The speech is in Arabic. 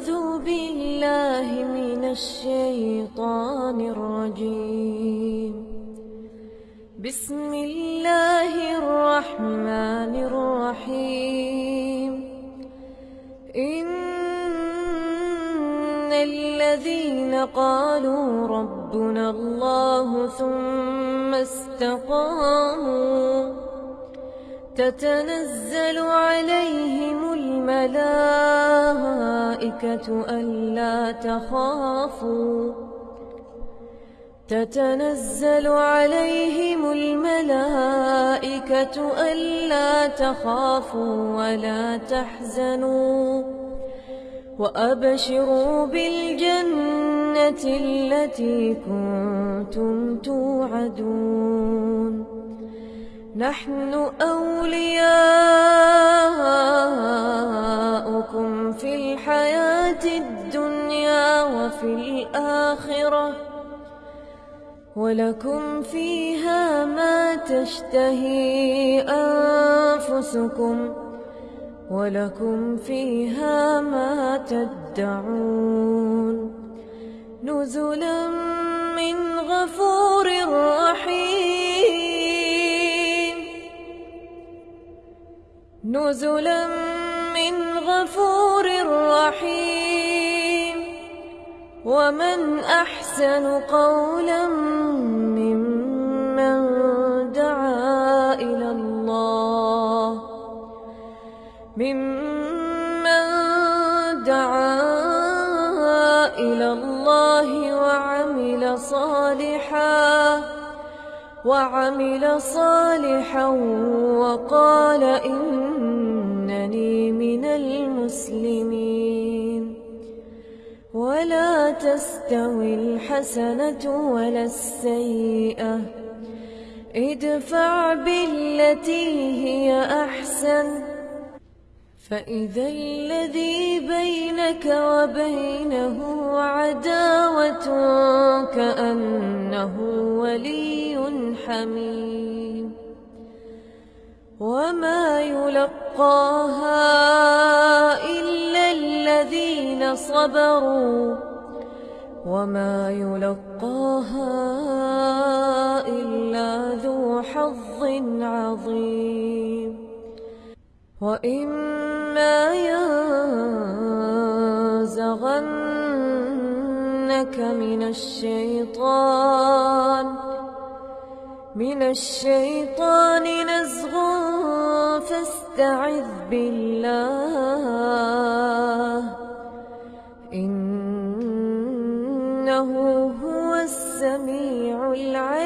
أعوذ بالله من الشيطان الرجيم. بسم الله الرحمن الرحيم. إن الذين قالوا ربنا الله ثم استقاموا تتنزل عليهم الملائكة ألا تخافوا. تتنزل عليهم الملائكة ألا تخافوا ولا تحزنوا. وأبشروا بالجنة التي كنتم توعدون. نحن أولياؤكم في الحياة الدنيا وفي الآخرة. ولكم فيها ما تشتهي أنفسكم. ولكم فيها ما تدعون. نزلا من غفور رحيم. نزلا من غفور ومن أحسن قولا ممن دعا إلى الله. ممن دعا إلى الله وعمل صالحا وعمل صالحا وقال إنني من المسلمين. ولا تستوي الحسنة ولا السيئة. ادفع بالتي هي أحسن. فإذا الذي بينك وبينه عداوة كأنه ولي حميم. وما يلقاها صبروا وما يلقاها إلا ذو حظ عظيم. وإما ينزغنك من الشيطان من الشيطان نزغ فاستعذ بالله. إنه هو السميع العليم